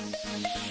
Thank you.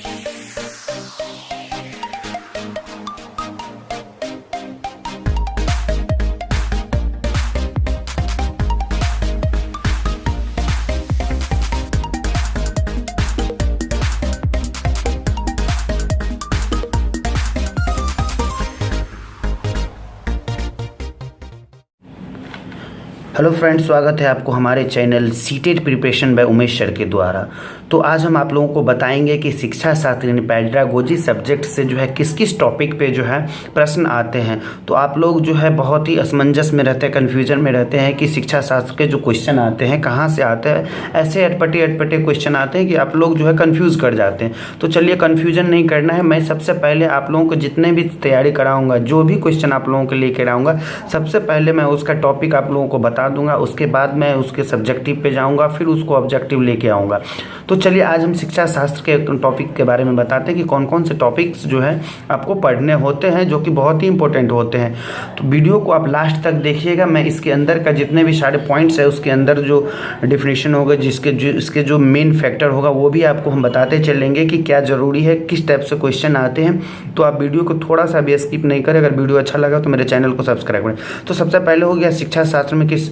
Hello friends, स्वागत है आपको हमारे channel CTET preparation by Umesh sir के द्वारा। तो आज हम आप लोगों को बताएँगे कि शिक्षा शास्त्र यानी पैड्रागोजी सब्जेक्ट से जो है किस किस टॉपिक पे जो है प्रश्न आते हैं। तो आप लोग जो है बहुत ही असमंजस में रहते हैं, कन्फ्यूज़न में रहते हैं कि शिक्षा शास्त्र के जो क्वेश्चन आते हैं, कहाँ से आते हैं, ऐसे अटपटे अटपटे क्वेश्चन आते हैं कि आप लोग जो है कन्फ्यूज़ कर जाते हैं। तो चलिए कन्फ्यूज़न नहीं करना है, मैं सबसे पहले आप लोगों को जितने भी तैयारी कराऊँगा, जो भी क्वेश्चन आप लोगों के लिए आऊँगा सबसे पहले मैं उसका टॉपिक आप लोगों को बता दूँगा, उसके बाद मैं उसके सब्जेक्टिव पे जाऊँगा, फिर उसको ऑब्जेक्टिव लेके आऊँगा। तो चलिए, आज हम शिक्षा शास्त्र के टॉपिक के बारे में बताते हैं कि कौन कौन से टॉपिक्स जो है आपको पढ़ने होते हैं, जो कि बहुत ही इंपॉर्टेंट होते हैं। तो वीडियो को आप लास्ट तक देखिएगा। मैं इसके अंदर का जितने भी सारे पॉइंट्स है, उसके अंदर जो डिफिनेशन होगा, जिसके जो, इसके जो मेन फैक्टर होगा, वो भी आपको हम बताते चलेंगे कि क्या ज़रूरी है, किस टाइप से क्वेश्चन आते हैं। तो आप वीडियो को थोड़ा सा भी स्किप नहीं करें। अगर वीडियो अच्छा लगा तो मेरे चैनल को सब्सक्राइब करें। तो सबसे पहले हो गया शिक्षा शास्त्र में किस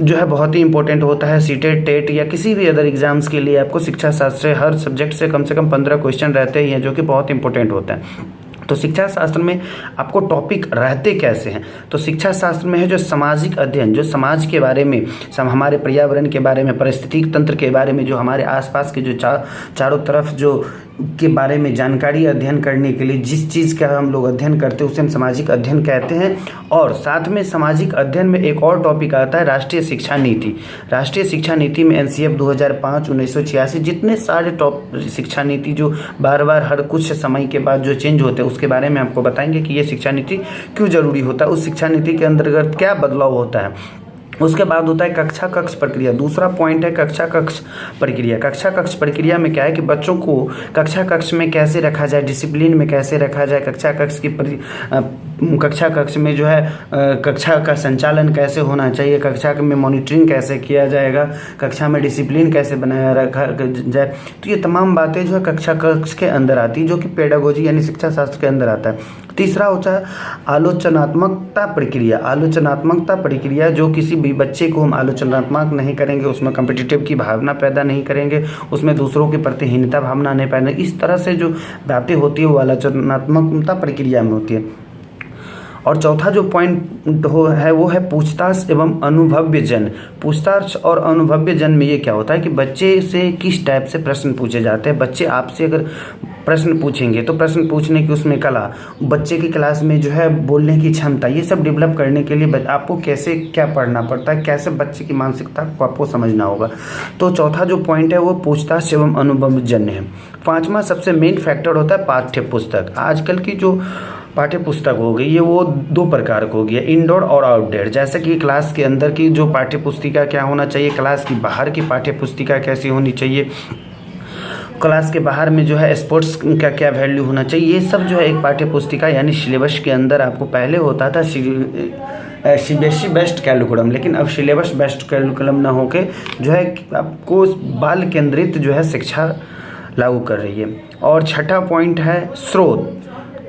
जो है बहुत ही इंपॉर्टेंट होता है सीटेड टेट या किसी भी अदर एग्ज़ाम्स के लिए आपको शिक्षा शास्त्र से हर सब्जेक्ट से कम से कम पंद्रह क्वेश्चन रहते ही हैं जो कि बहुत इंपॉर्टेंट होता है। तो शिक्षा शास्त्र में आपको टॉपिक रहते कैसे हैं? तो शिक्षा शास्त्र में है जो सामाजिक अध्ययन जो समाज के बारे में सम हमारे पर्यावरण के बारे में पारिस्थितिक तंत्र के बारे में जो हमारे आसपास के जो चा, चारों तरफ़ जो के बारे में जानकारी अध्ययन करने के लिए जिस चीज़ का हम लोग अध्ययन करते हैं, उसे हम सामाजिक अध्ययन कहते हैं। और साथ में सामाजिक अध्ययन में एक और टॉपिक आता है, राष्ट्रीय शिक्षा नीति। राष्ट्रीय शिक्षा नीति में एन सी एफ़ दो हज़ार पाँच, उन्नीस सौ छियासी, जितने सारे टॉप शिक्षा नीति जो बार बार, हर कुछ समय के बाद जो चेंज होते हैं, उसके बारे में आपको बताएँगे कि ये शिक्षा नीति क्यों ज़रूरी होता है, उस शिक्षा नीति के अंतर्गत क्या बदलाव होता है। उसके बाद होता है कक्षा कक्ष प्रक्रिया। दूसरा पॉइंट है कक्षा कक्ष प्रक्रिया। कक्षा कक्ष प्रक्रिया में क्या है कि बच्चों को कक्षा कक्ष में कैसे रखा जाए डिसिप्लिन में कैसे रखा जाए, कक्षा कक्ष की कक्षा कक्ष में जो है कक्षा का संचालन कैसे होना चाहिए, कक्षा में मॉनिटरिंग कैसे किया जाएगा, कक्षा में डिसिप्लिन कैसे बनाया रखा जाए। तो ये तमाम बातें जो है कक्षा कक्ष के अंदर आती है, जो कि पेडागोजी यानी शिक्षा शास्त्र के अंदर आता है। तीसरा होता है आलोचनात्मकता प्रक्रिया। आलोचनात्मकता प्रक्रिया जो किसी भी बच्चे को हम आलोचनात्मक नहीं करेंगे, उसमें कम्पिटिटिव की भावना पैदा नहीं करेंगे, उसमें दूसरों के प्रति हीनता भावना नहीं पैदा इस तरह से जो बातें होती है, वो आलोचनात्मकता प्रक्रिया में होती है। और चौथा जो पॉइंट हो है, वो है पूछताछ एवं अनुभव्य जन पूछताछ और अनुभव्य जन में ये क्या होता है कि बच्चे से किस टाइप से प्रश्न पूछे जाते हैं? बच्चे आपसे अगर प्रश्न पूछेंगे तो प्रश्न पूछने की उसमें कला, बच्चे की क्लास में जो है बोलने की क्षमता, ये सब डेवलप करने के लिए आपको कैसे क्या पढ़ना पड़ता है? कैसे बच्चे की मानसिकता को आपको समझना होगा? तो चौथा जो पॉइंट है, वो पूछताछ एवं अनुभव जन्य है। पांचवा सबसे मेन फैक्टर होता है पाठ्य पुस्तक आजकल की जो पाठ्य पुस्तक हो गई, ये वो दो प्रकार को हो गया इंडोर और आउटडोर जैसे कि क्लास के अंदर की जो पाठ्य पुस्तिका क्या होना चाहिए क्लास की बाहर की पाठ्य पुस्तिका कैसी होनी चाहिए क्लास के बाहर में जो है स्पोर्ट्स का क्या वैल्यू होना चाहिए, ये सब जो है एक पाठ्य पुस्तिका यानी सिलेबस के अंदर आपको पहले होता था, सी बी एस बेस्ट कैलकुलम लेकिन अब सिलेबस बेस्ट कैलकुलम ना होके जो है आपको बाल केंद्रित जो है शिक्षा लागू कर रही है। और छठा पॉइंट है, स्रोत।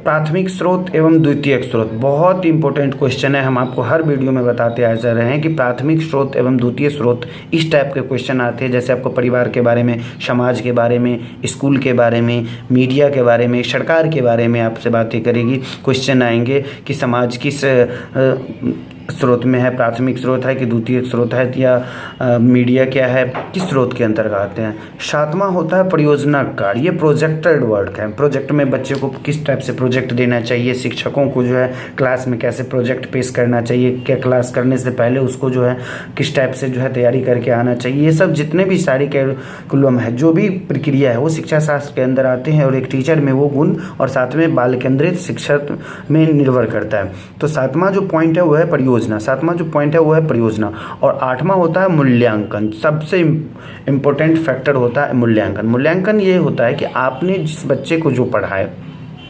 प्राथमिक स्रोत एवं द्वितीयक स्रोत। बहुत इंपॉर्टेंट क्वेश्चन है। हम आपको हर वीडियो में बताते आ जा रहे हैं कि प्राथमिक स्रोत एवं द्वितीय स्रोत इस टाइप के क्वेश्चन आते हैं। जैसे आपको परिवार के बारे में, समाज के बारे में स्कूल के बारे में मीडिया के बारे में, सरकार के बारे में आपसे बातें करेगी। क्वेश्चन आएँगे कि समाज किस स्रोत में है, प्राथमिक स्रोत है कि द्वितीय स्रोत है या मीडिया क्या है, किस स्रोत के अंतर्गत आते हैं? सातवां होता है परियोजना कार्य। ये प्रोजेक्टेड वर्क है। प्रोजेक्ट में बच्चे को किस टाइप से प्रोजेक्ट देना चाहिए? शिक्षकों को जो है क्लास में कैसे प्रोजेक्ट पेश करना चाहिए? क्या क्लास करने से पहले उसको जो है किस टाइप से जो है तैयारी करके आना चाहिए? ये सब जितने भी सारी कैरिकुलम है, जो भी प्रक्रिया है, वो शिक्षा शास्त्र के अंदर आते हैं और एक टीचर में वो गुण और साथ में बाल केंद्रित शिक्षा में निर्भर करता है। तो सातवां जो पॉइंट है, वो है परियोजना। परियोजना। सातवां जो पॉइंट है, वो है परियोजना। और आठवां होता है मूल्यांकन। सबसे इम्पोर्टेंट फैक्टर होता है मूल्यांकन। मूल्यांकन ये होता है कि आपने जिस बच्चे को जो पढ़ाए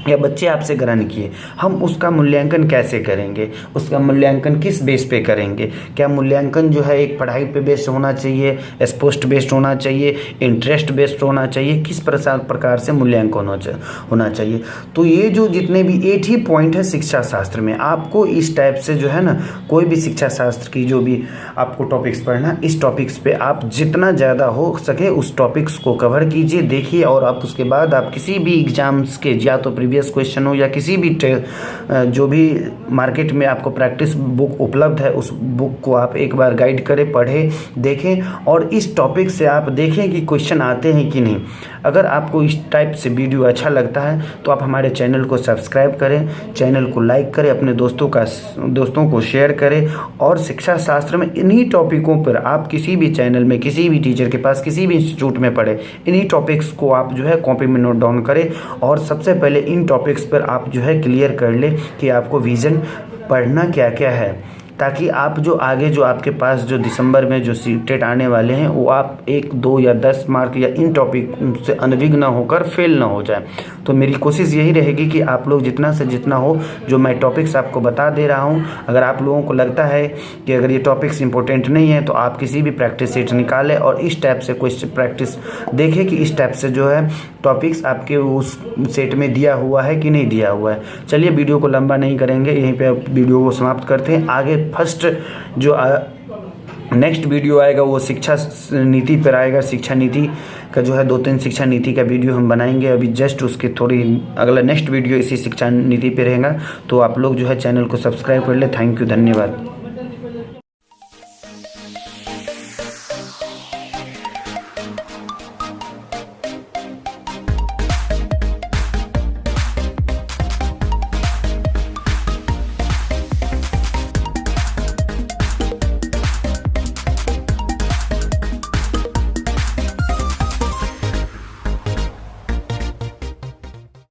या बच्चे आपसे ग्रहण किए, हम उसका मूल्यांकन कैसे करेंगे? उसका मूल्यांकन किस बेस पे करेंगे? क्या मूल्यांकन जो है एक पढ़ाई पे बेस्ड होना चाहिए, स्पोस्ट बेस्ड होना चाहिए, इंटरेस्ट बेस्ड होना चाहिए? किस प्रकार प्रकार से मूल्यांकन होना चाहिए? तो ये जो जितने भी एट ही पॉइंट है शिक्षा शास्त्र में, आपको इस टाइप से जो है ना, कोई भी शिक्षा शास्त्र की जो भी आपको टॉपिक्स पढ़ना, इस टॉपिक्स पे आप जितना ज़्यादा हो सके उस टॉपिक्स को कवर कीजिए, देखिए और आप उसके बाद आप किसी भी एग्ज़ाम्स के, या तो प्रीवियस क्वेश्चन हो या किसी भी जो भी मार्केट में आपको प्रैक्टिस बुक उपलब्ध है, उस बुक को आप एक बार गाइड करें, पढ़ें, देखें और इस टॉपिक से आप देखें कि क्वेश्चन आते हैं कि नहीं। अगर आपको इस टाइप से वीडियो अच्छा लगता है तो आप हमारे चैनल को सब्सक्राइब करें चैनल को लाइक करें, अपने दोस्तों का दोस्तों को शेयर करें और शिक्षा शास्त्र में इन्हीं टॉपिकों पर आप किसी भी चैनल में, किसी भी टीचर के पास, किसी भी इंस्टीट्यूट में पढ़ें। इन्हीं टॉपिक्स को आप जो है कॉपी में नोट डाउन करें और सबसे पहले इन टॉपिक्स पर आप जो है क्लियर कर लें कि आपको विज़न पढ़ना क्या क्या है। ताकि आप जो आगे जो आपके पास जो दिसंबर में जो सीटेट आने वाले हैं, वो आप एक, दो या दस मार्क या इन टॉपिक से अनविघ्न होकर फेल ना हो जाए। तो मेरी कोशिश यही रहेगी कि आप लोग जितना से जितना हो, जो मैं टॉपिक्स आपको बता दे रहा हूँ, अगर आप लोगों को लगता है कि अगर ये टॉपिक्स इंपॉर्टेंट नहीं है तो आप किसी भी प्रैक्टिस सेट निकालें और इस टाइप से कोई प्रैक्टिस देखें कि इस टाइप से जो है टॉपिक्स आपके उस सेट में दिया हुआ है कि नहीं दिया हुआ है। चलिए, वीडियो को लंबा नहीं करेंगे, यहीं पे वीडियो को समाप्त करते हैं। आगे फ़र्स्ट जो नेक्स्ट वीडियो आएगा वो शिक्षा नीति पर आएगा, शिक्षा नीति का जो है दो तीन शिक्षा नीति का वीडियो हम बनाएँगे। अभी जस्ट उसके थोड़ी अगला नेक्स्ट वीडियो इसी शिक्षा नीति पे रहेगा। तो आप लोग जो है चैनल को सब्सक्राइब कर ले। थैंक यू धन्यवाद।